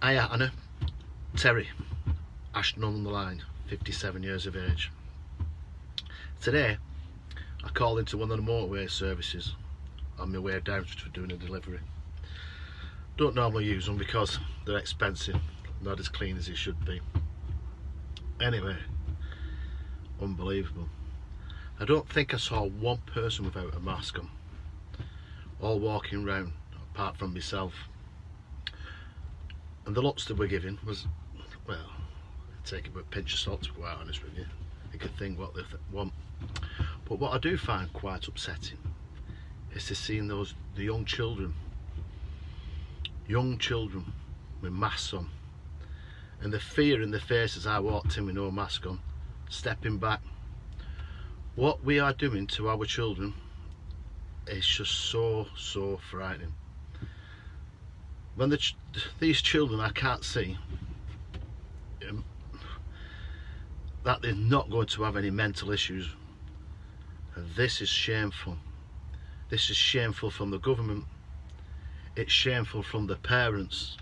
Hiya Anna, Terry, Ashton on the line, 57 years of age. Today I called into one of the motorway services on my way down for doing a delivery. Don't normally use them because they're expensive, not as clean as they should be. Anyway, unbelievable. I don't think I saw one person without a mask on, all walking round apart from myself and the lots that we're giving was well take it with a pinch of salt to be quite honest with you. You could think what they th want. But what I do find quite upsetting is to seeing those the young children young children with masks on. And the fear in their faces I walked in with no mask on stepping back. What we are doing to our children is just so so frightening when the ch these children I can't see um, that they're not going to have any mental issues. And this is shameful. This is shameful from the government. It's shameful from the parents.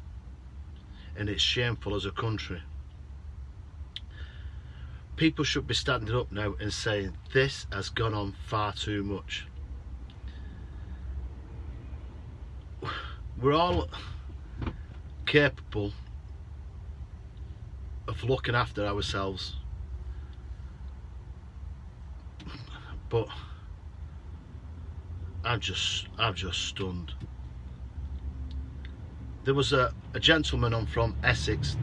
And it's shameful as a country. People should be standing up now and saying this has gone on far too much. We're all capable of looking after ourselves. But I'm just I'm just stunned. There was a, a gentleman on from Essex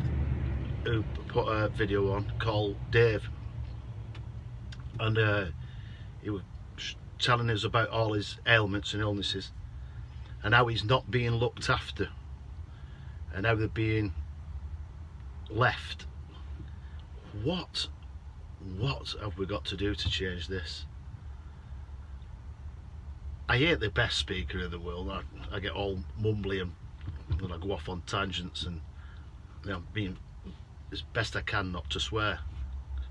who put a video on called Dave. And uh, he was telling us about all his ailments and illnesses and how he's not being looked after and now they're being left. What what have we got to do to change this? I hate the best speaker in the world. I, I get all mumbly and, and I go off on tangents and you know, being as best I can not to swear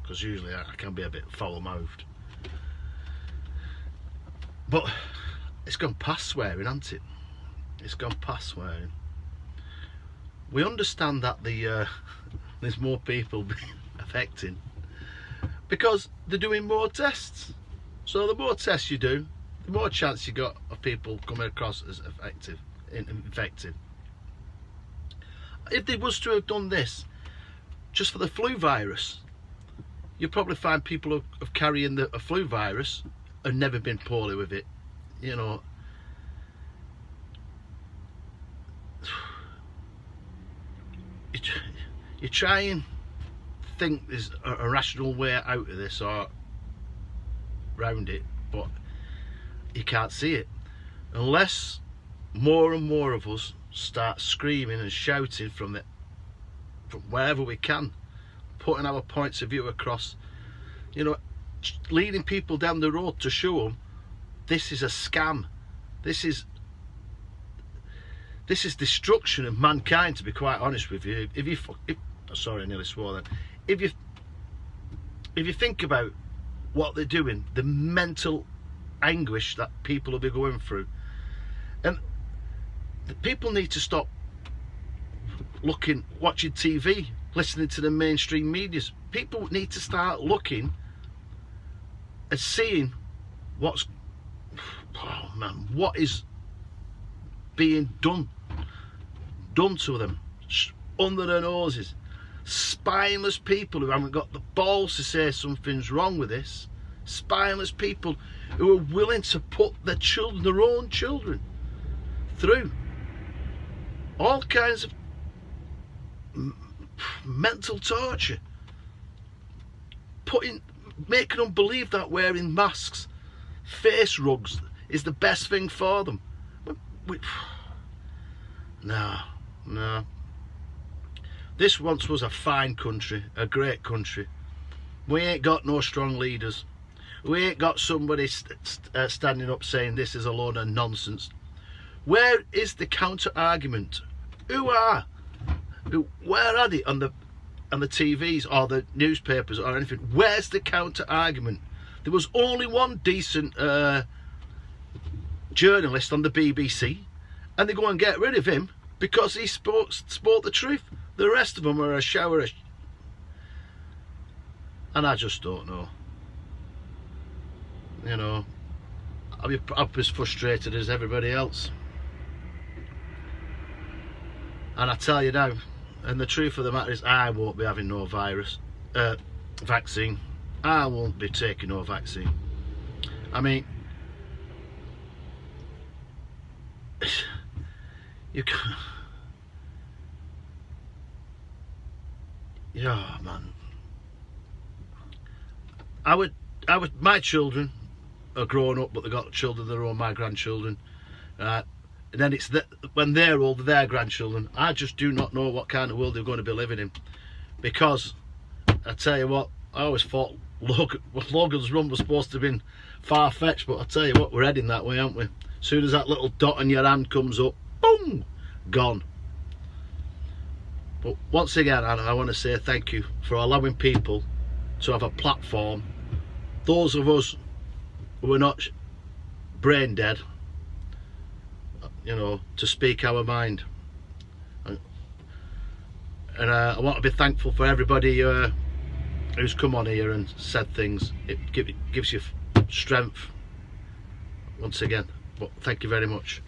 because usually I, I can be a bit foul-mouthed. But it's gone past swearing hasn't it? It's gone past swearing we understand that the uh, there's more people being affected because they're doing more tests. So the more tests you do the more chance you got of people coming across as effective infected. If they was to have done this just for the flu virus you'd probably find people of, of carrying the flu virus and never been poorly with it you know you, you try and think there's a, rational way out of this or round it but you can't see it. Unless more and more of us start screaming and shouting from the from wherever we can putting our points of view across you know leading people down the road to show them this is a scam. This is this is destruction of mankind to be quite honest with you. If you if, oh, sorry I nearly swore then. If you if you think about what they're doing the mental anguish that people will be going through and the people need to stop looking watching TV listening to the mainstream medias. People need to start looking and seeing what's oh man what is being done done to them. Under their noses. Spineless people who haven't got the balls to say something's wrong with this. Spineless people who are willing to put their children their own children through all kinds of mental torture. Putting making them believe that wearing masks face rugs is the best thing for them. We, no, no. This once was a fine country, a great country. We ain't got no strong leaders. We ain't got somebody st st uh, standing up saying this is a load of nonsense. Where is the counter argument? Who are? Who, where are they on the on the TVs or the newspapers or anything? Where's the counter argument? There was only one decent uh, journalist on the BBC and they go and get rid of him because he spoke, spoke the truth. The rest of them are a shower of... And I just don't know. You know, I'm, I'm as frustrated as everybody else. And I tell you now, and the truth of the matter is I won't be having no virus, uh, vaccine. I won't be taking no vaccine. I mean, you can't. yeah man. I would I would my children are grown up but they've got children their own my grandchildren and then it's that when they're older their grandchildren. I just do not know what kind of world they're going to be living in because I tell you what I always thought Logan, Logan's run was supposed to have been far-fetched but I tell you what we're heading that way aren't we? As soon as that little dot on your hand comes up boom! Gone. But once again I, want to say thank you for allowing people to have a platform. Those of us who are not brain dead you know to speak our mind. And, and uh, I want to be thankful for everybody uh, who's come on here and said things. It, give, it gives you strength once again. But thank you very much